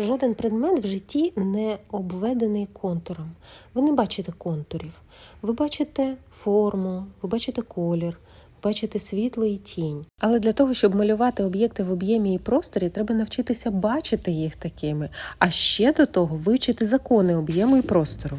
Жоден предмет в житті не обведений контуром. Ви не бачите контурів. Ви бачите форму, ви бачите колір, бачите світло і тінь. Але для того, щоб малювати об'єкти в об'ємі і просторі, треба навчитися бачити їх такими, а ще до того вивчити закони об'єму і простору.